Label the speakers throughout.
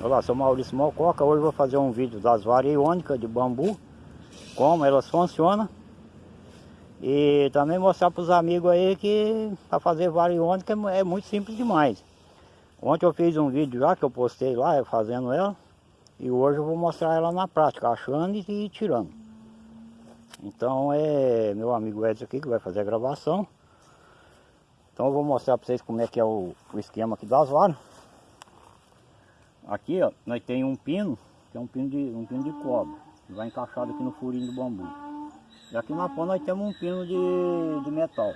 Speaker 1: Olá, sou Maurício Mococa, hoje vou fazer um vídeo das variônicas de bambu, como elas funcionam e também mostrar para os amigos aí que para fazer variônica é muito simples demais. Ontem eu fiz um vídeo já que eu postei lá fazendo ela e hoje eu vou mostrar ela na prática, achando e tirando. Então é meu amigo Edson aqui que vai fazer a gravação. Então eu vou mostrar para vocês como é que é o, o esquema aqui das varas. Aqui, ó, nós tem um pino, que é um pino de, um pino de cobre, que vai encaixado aqui no furinho do bambu. E aqui na ponta nós temos um pino de, de metal.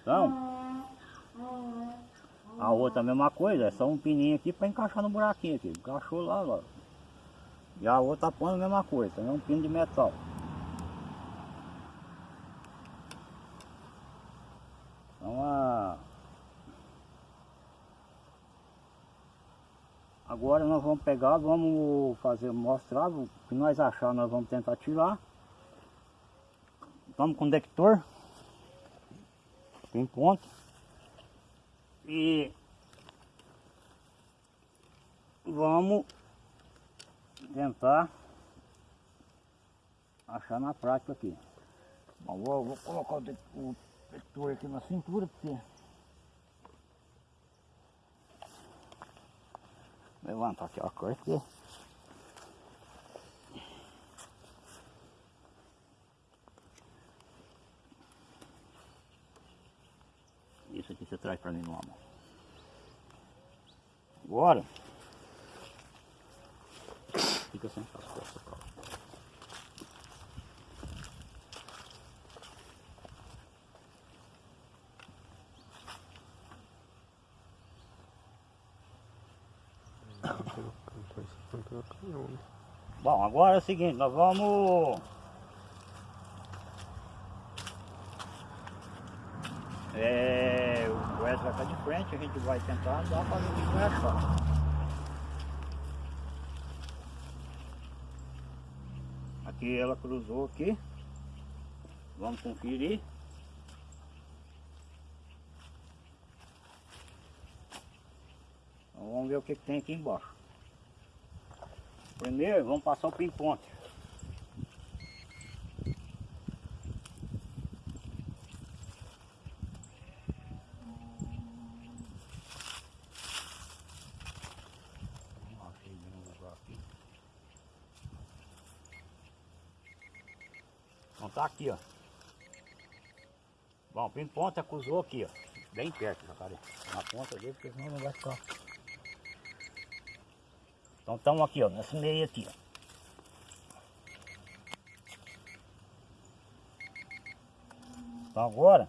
Speaker 1: Então, a outra mesma coisa, é só um pininho aqui para encaixar no buraquinho aqui. Encaixou lá, lá. E a outra ponta a mesma coisa, também é um pino de metal. Agora nós vamos pegar, vamos fazer, mostrar o que nós achar, nós vamos tentar tirar. Estamos com detector. Tem ponto. E vamos tentar achar na prática aqui. Bom, vou, vou colocar o detector aqui na cintura porque Levanta aqui a corte. Isso aqui você traz para mim no mão. Agora. Fica sem as costas, cara. Bom, agora é o seguinte, nós vamos... É, o Wes vai estar de frente, a gente vai tentar dar para ver o que. Aqui ela cruzou aqui. Vamos conferir. Então, vamos ver o que, que tem aqui embaixo. Primeiro vamos passar o ping-ponte. Então tá aqui, ó. Bom, o ping-ponte acusou aqui, ó. Bem perto, jacaré. Na ponta dele, porque senão não vai ficar. Então estamos aqui, ó, nesse meio aqui, ó. Então agora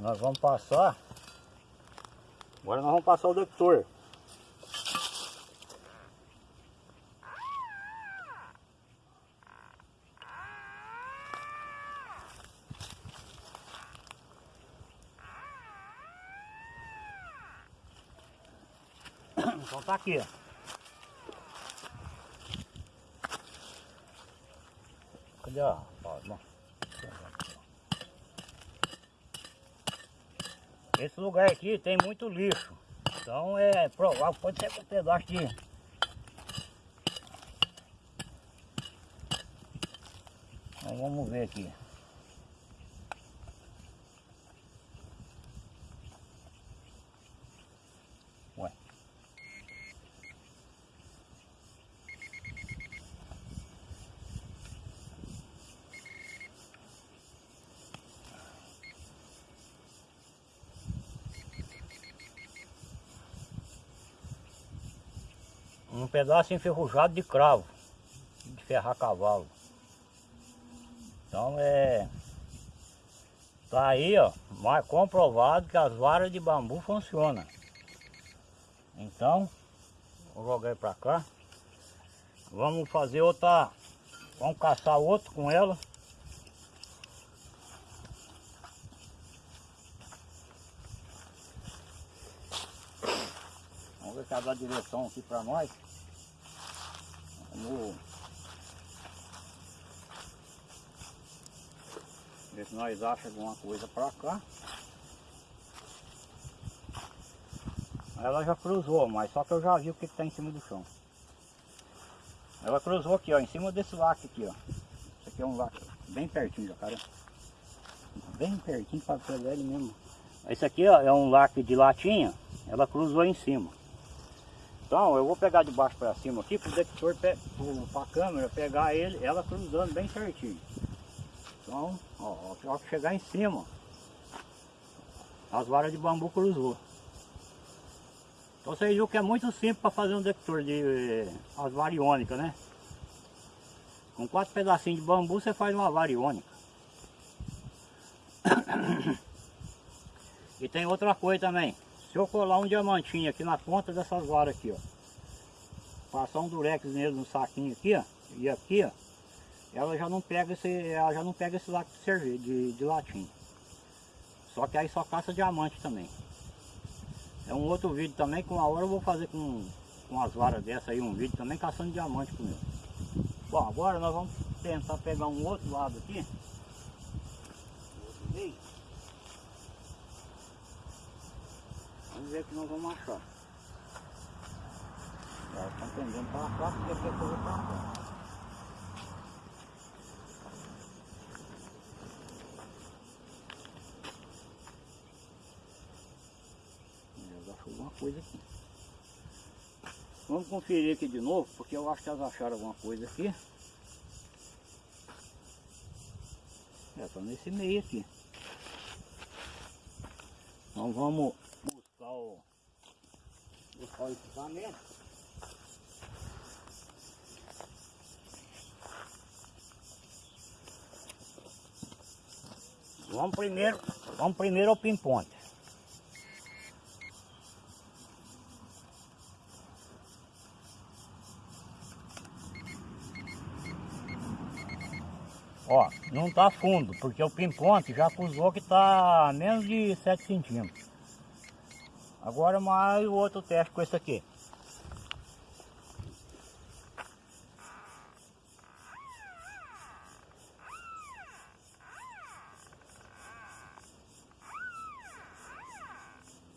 Speaker 1: nós vamos passar. Agora nós vamos passar o detector. Então tá aqui, ó. Cadê a Esse lugar aqui tem muito lixo. Então é provável, pode ser um pedaço de... Então vamos ver aqui. Um pedaço enferrujado de cravo, de ferrar cavalo. Então é... Tá aí, ó, mais comprovado que as varas de bambu funcionam. Então, vou jogar para cá. Vamos fazer outra... Vamos caçar outro com ela. Vamos ver se ela dá direção aqui para nós. Vamos ver se nós achamos alguma coisa para cá. ela já cruzou, mas só que eu já vi o que está em cima do chão. Ela cruzou aqui, ó, em cima desse lac aqui, ó. Esse aqui é um lac bem pertinho já, cara. Bem pertinho para pegar ele mesmo. Esse aqui ó, é um lac de latinha, ela cruzou em cima. Então eu vou pegar de baixo para cima aqui para o detector, para a câmera pegar ele, ela cruzando bem certinho. Então, ó, ó, que chegar em cima, as varas de bambu cruzou. Então vocês viram que é muito simples para fazer um detector de eh, as variônicas, né? Com quatro pedacinhos de bambu você faz uma variônica. e tem outra coisa também. Se eu colar um diamantinho aqui na ponta dessas varas aqui, ó. Passar um durex nele no saquinho aqui, ó. E aqui, ó. Ela já não pega esse, ela já não pega esse lato de cerveja, de, de. Só que aí só caça diamante também. É um outro vídeo também, que uma hora eu vou fazer com, com as varas dessa aí, um vídeo também caçando diamante com ele. Bom, agora nós vamos tentar pegar um outro lado aqui. Vamos ver que nós vamos achar. Já estão tendendo para cá, porque é coisa para cá. Já achou alguma coisa aqui. Vamos conferir aqui de novo, porque eu acho que elas acharam alguma coisa aqui. É, tá nesse meio aqui. Então vamos buscar o, buscar o equipamento. Vamos primeiro, vamos primeiro ao pinponte. Ó, não tá fundo, porque o pinponte já acusou que tá menos de 7 centímetros. Agora mais o outro teste com esse aqui.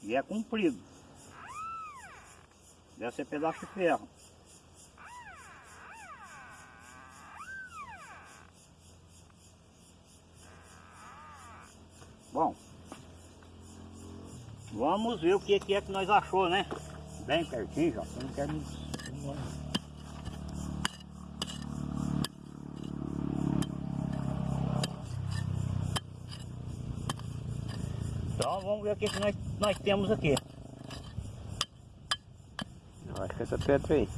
Speaker 1: E é comprido. Deve ser pedaço de ferro. Vamos ver o que, que é que nós achou, né? Bem pertinho, já. Não quero... Então vamos ver o que, que nós, nós temos aqui.
Speaker 2: Acho que essa pedra aí.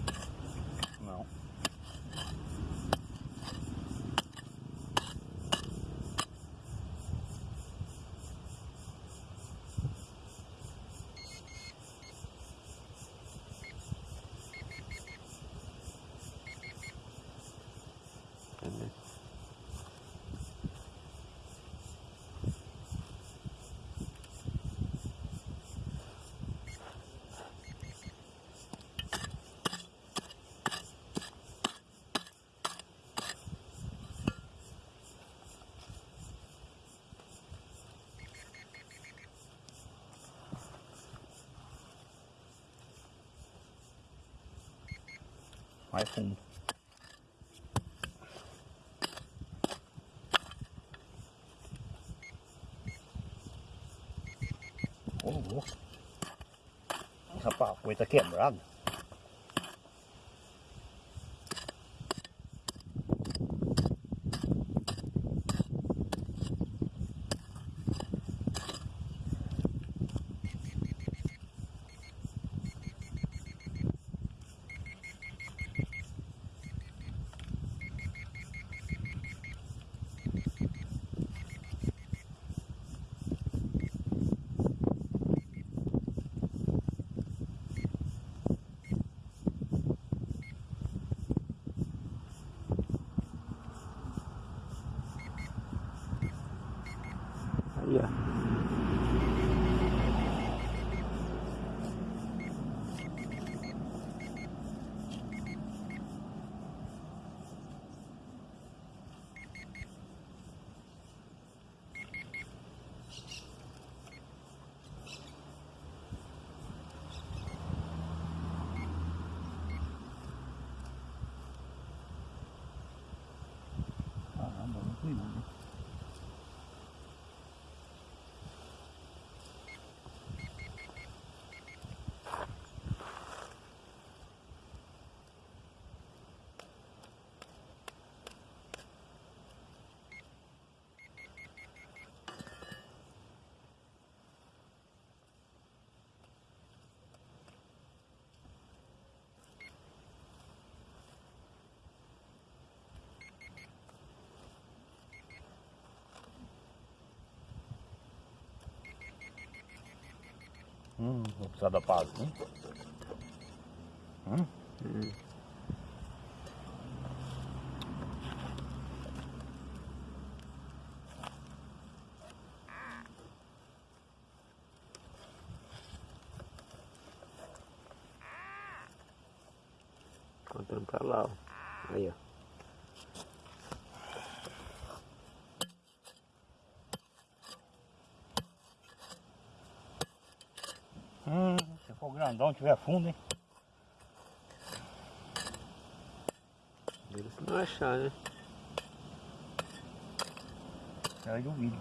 Speaker 1: อยคงโอ้โหขับปากเวตะเกียบร้าน Hum, vou precisar da paz, hein? Hum?
Speaker 2: Hum. Contando pra lá, ó. Aí, ó.
Speaker 1: Hum, se grandão, tiver fundo, hein?
Speaker 2: Dele se não achar, né?
Speaker 1: Aí do vídeo.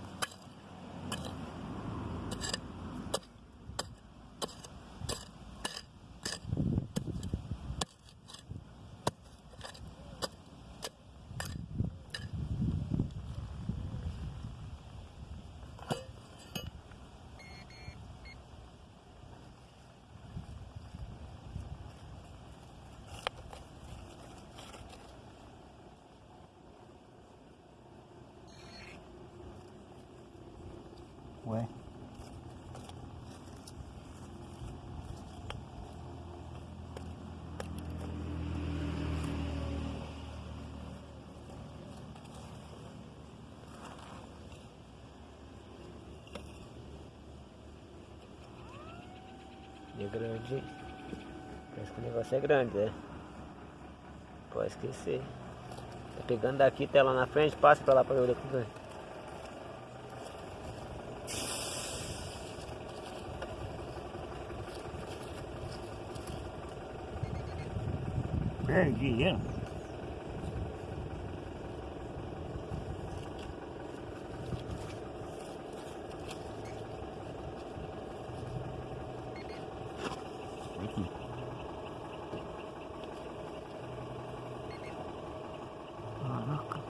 Speaker 2: É grande. Parece que o negócio é grande, né? Pode esquecer. Tá pegando daqui até lá na frente, passa pra lá pra ver o que vem.
Speaker 1: Perdi ele. Aqui. Caraca.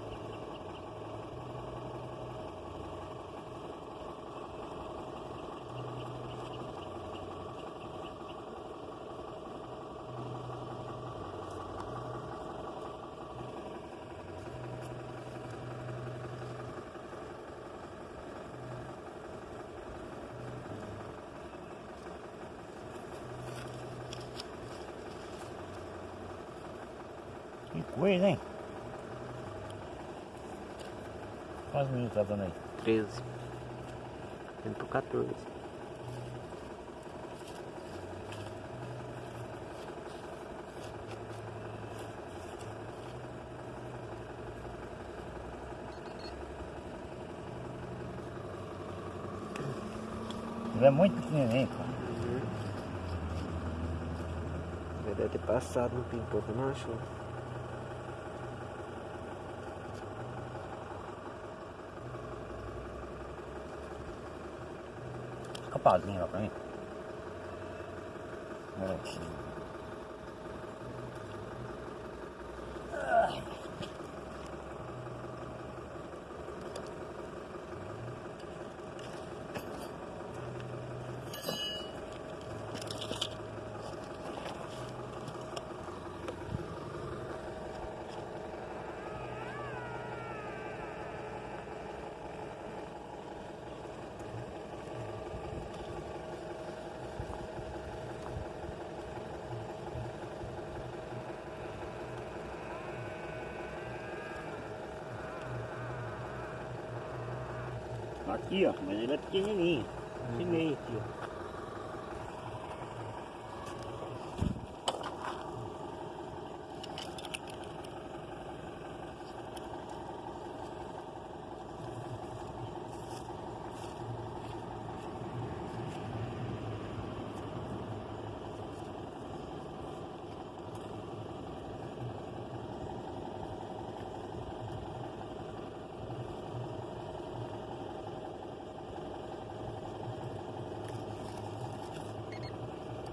Speaker 1: Que coisa, hein? Quantos minutos tá dando aí?
Speaker 2: 13. Indo pro 14.
Speaker 1: Ele é muito pequenininho, cara.
Speaker 2: Ele deve ter passado no pipoco, não achou?
Speaker 1: Escapadinho lá pra mim. Aqui. Ó, mas ele é pequenininho. Esse meio aqui, ó.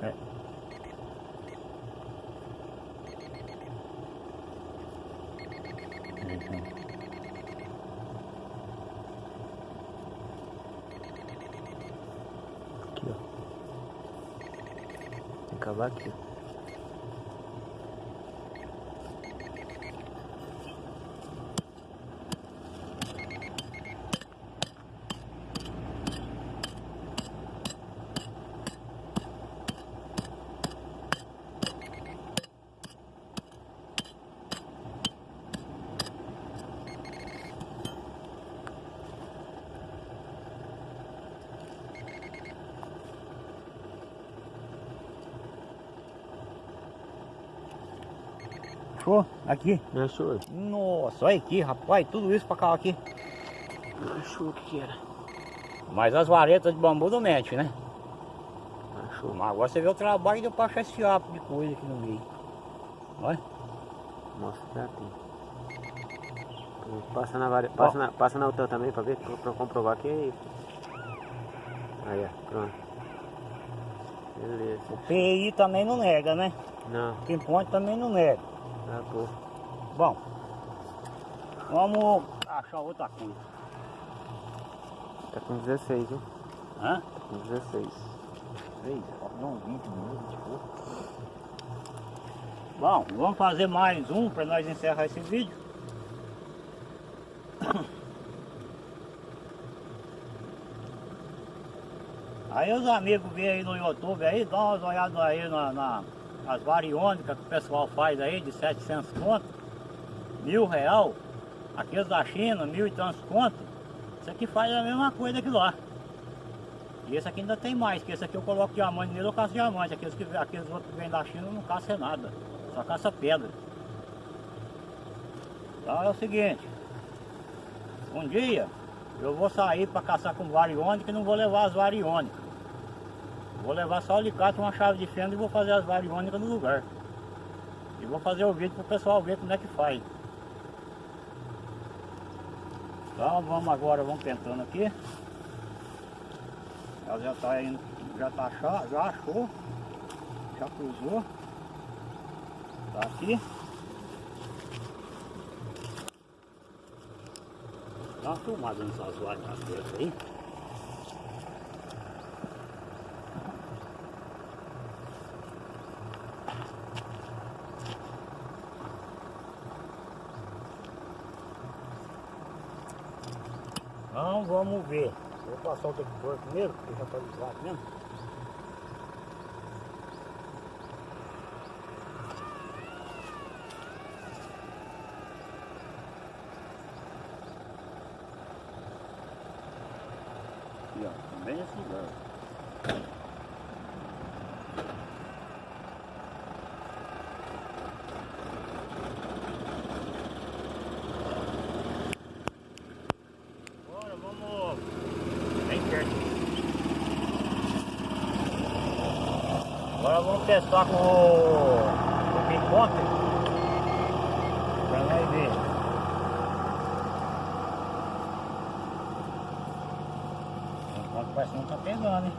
Speaker 1: É.
Speaker 2: Aqui, ó. Tem
Speaker 1: Achou? Aqui.
Speaker 2: Achou?
Speaker 1: Nossa, olha aqui, rapaz, tudo isso pra cá aqui.
Speaker 2: Achou o que que era.
Speaker 1: Mas as varetas de bambu não mete, né?
Speaker 2: Achou.
Speaker 1: Mas agora você vê o trabalho de eu pra achar esse fiapo de coisa aqui no meio. Olha.
Speaker 2: Mostra pra ti. Passa na, vari... passa, na... passa na outra também pra ver, pra comprovar que é isso. Aí, ó, pronto. Beleza.
Speaker 1: O PI também não nega, né?
Speaker 2: Não,
Speaker 1: Pinpoint também não nega.
Speaker 2: Tá bom.
Speaker 1: Vamos achar outra coisa.
Speaker 2: Tá com 16, viu?
Speaker 1: Hã?
Speaker 2: Tá com 16.
Speaker 1: Três, não, 20 minutos, tipo. Bom, vamos fazer mais um para nós encerrar esse vídeo. Aí os amigos vêm aí no YouTube aí, dá umas olhadas aí na, na- nas variônicas que o pessoal faz aí de 700 conto, mil real, aqueles da China, mil e tantos conto, isso aqui faz a mesma coisa que lá. E esse aqui ainda tem mais, que esse aqui eu coloco diamante nele, eu caço diamante. Aqueles, que, aqueles outros que vêm da China não caça nada, só caça pedra. Então é o seguinte, um dia eu vou sair para caçar com variônica e não vou levar as variônicas. Vou levar só o alicate, uma chave de fenda e vou fazer as variônicas no lugar. E vou fazer o vídeo para o pessoal ver como é que faz. Então vamos agora, vamos tentando aqui. Ela já tá indo, já tá já achou, já cruzou. Tá aqui. Dá uma filmada nessas vagas nas aí. Então vamos ver. Vou passar o detector primeiro, porque já está ligado mesmo. Aqui, ó, também esse lugar. Agora vamos bem perto. Agora vamos testar com o, o picote pra nós ver. Enquanto parece que não tá pegando, hein?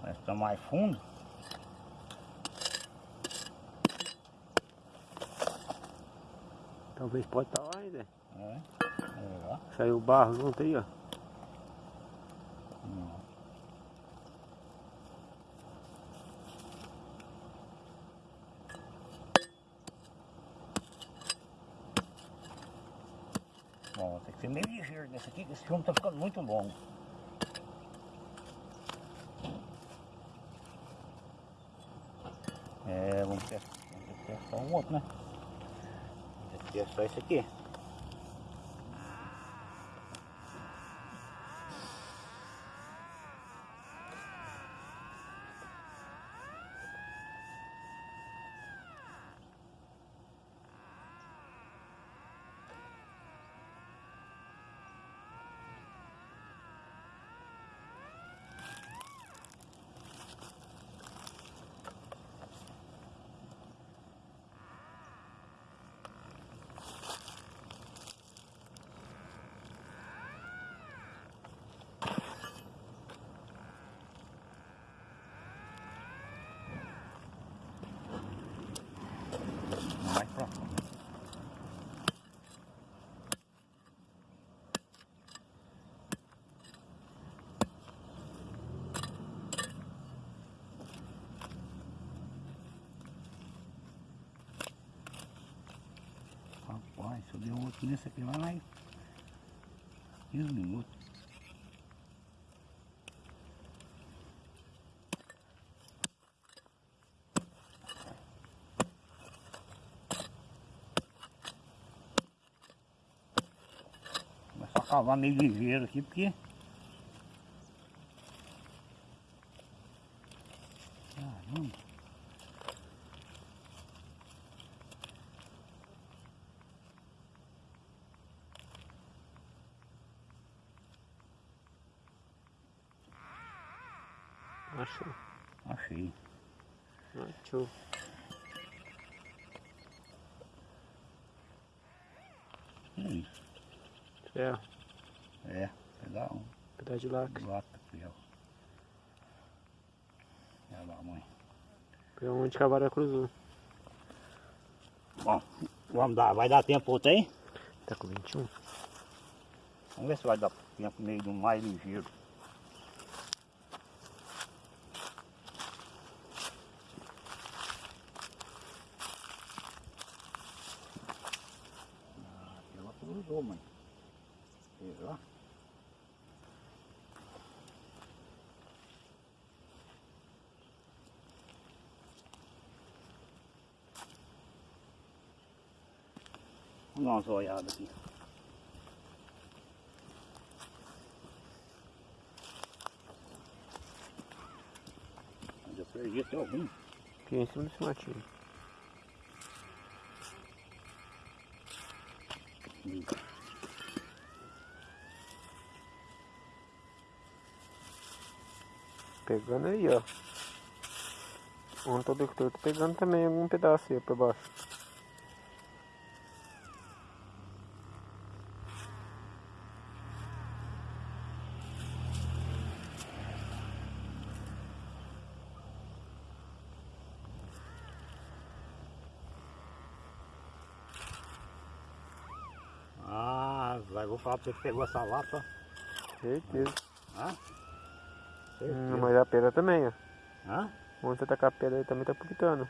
Speaker 1: Parece que tá mais fundo.
Speaker 2: Talvez pode estar lá ainda.
Speaker 1: É, é.
Speaker 2: Saiu barro junto aí, ó.
Speaker 1: Não. Bom, tem que ser meio ligeiro nesse aqui, que esse filme tá ficando muito longo. É, vamos testar, vamos testar um outro, né? Vamos testar esse aqui. Mais pra cá. Rapaz, se eu der outro nesse aqui vai 15 minutos. Começar a cavar meio ligeiro aqui, porque
Speaker 2: Achou.
Speaker 1: Achei.
Speaker 2: Achou.
Speaker 1: Hum,
Speaker 2: Ferro.
Speaker 1: é, pegar um
Speaker 2: Pedaço de lacre.
Speaker 1: lata ó. Olha lá, mãe.
Speaker 2: Pegar onde que a vara cruzou.
Speaker 1: Bom, vamos dar, vai dar tempo outro aí?
Speaker 2: Tá com 21?
Speaker 1: Vamos ver se vai dar tempo meio do mais ligeiro. Ah, ela cruzou, mãe. Será? Vamos dar umas olhadas aqui. Mas eu perdi até algum.
Speaker 2: Aqui em cima desse matinho. Pegando aí, ó. Todo que tô pegando também algum pedaço aí pra baixo.
Speaker 1: Pra você pegou essa lata.
Speaker 2: Certeza.
Speaker 1: Hã?
Speaker 2: Hum, mas a pedra também, ó.
Speaker 1: Hã?
Speaker 2: Onde você tacar a pedra aí também tá pulitando.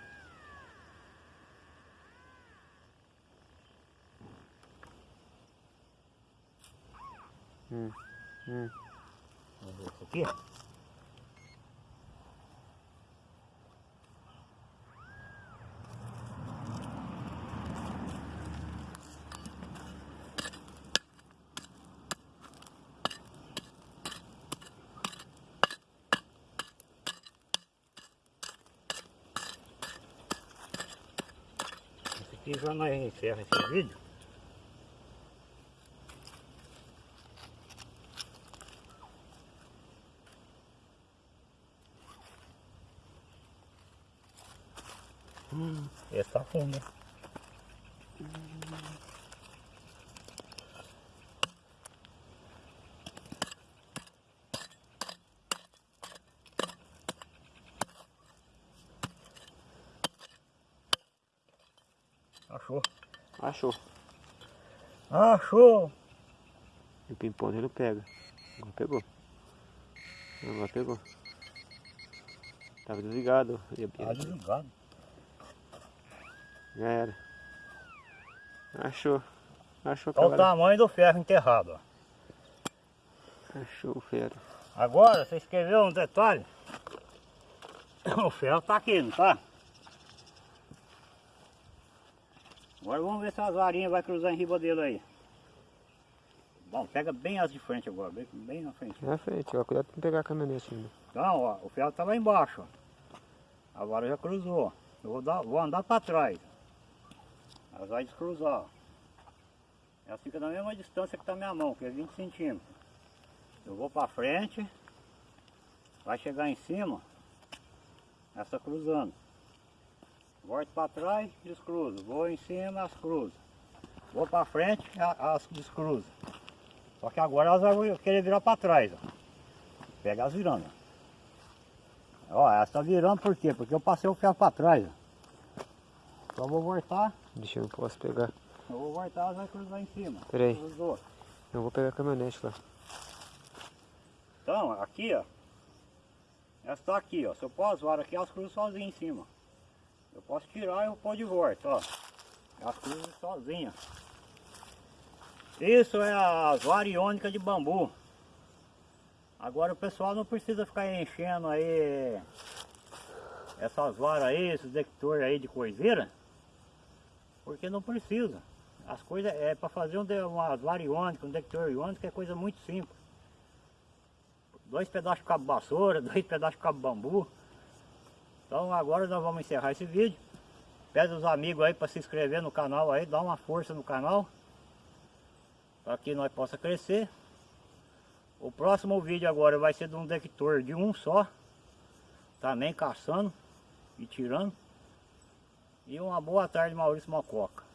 Speaker 2: Hum, hum.
Speaker 1: Vamos ver isso aqui. Já nós encerra esse vídeo. Esse tá fundo, né? Achou.
Speaker 2: Achou.
Speaker 1: Achou!
Speaker 2: E o ping-pong ele pega. Agora pegou. Agora pegou. Tava desligado.
Speaker 1: Tá desligado.
Speaker 2: Já era. Achou. Achou
Speaker 1: Olha o tamanho do ferro enterrado, ó.
Speaker 2: Achou o ferro.
Speaker 1: Agora, você escreveu um detalhe? O ferro tá aqui, não tá? Agora vamos ver se as varinhas vai cruzar em riba dele aí. Bom, pega bem as de frente agora, bem, bem na frente.
Speaker 2: Na frente, ó. Cuidado pra não pegar a caminhonete ainda.
Speaker 1: Então, ó, o ferro tá lá embaixo, ó. A vara já cruzou. Eu vou, dar, vou andar para trás. Ela vai descruzar. ó. Ela fica na mesma distância que tá minha mão, que é 20 centímetros. Eu vou para frente, vai chegar em cima, essa cruzando. Volto para trás, descruzo. Vou em cima, as cruzo. Vou para frente, as descruzo. Só que agora elas vão querer virar para trás. Ó. Pega as virando. Ó, essa tá virando por quê? Porque eu passei o ferro para trás. ó. Só vou voltar,
Speaker 2: Deixa eu posso pegar.
Speaker 1: eu vou voltar, ela vai cruzar em cima.
Speaker 2: Pera aí.
Speaker 1: Cruzou.
Speaker 2: Eu vou pegar a caminhonete lá.
Speaker 1: Então, aqui, ó. Essa tá aqui, ó. Se eu pôr as varas aqui, elas cruzam sozinhas em cima. Eu posso tirar e eu pôr de volta, ó. Elas cruzam sozinhas. Isso é as varas iônicas de bambu. Agora o pessoal não precisa ficar enchendo aí essas varas aí, esses detectores aí de coiseira. Porque não precisa. As coisas é para fazer um, umas varas iônicas, um detector iônico é coisa muito simples dois pedaços de cabo vassoura, dois pedaços de cabo bambu. Então agora nós vamos encerrar esse vídeo. Pede os amigos aí para se inscrever no canal aí, dá uma força no canal. Para que nós possa crescer. O próximo vídeo agora vai ser de um detector de um só. também caçando e tirando. E uma boa tarde, Maurício Mococa.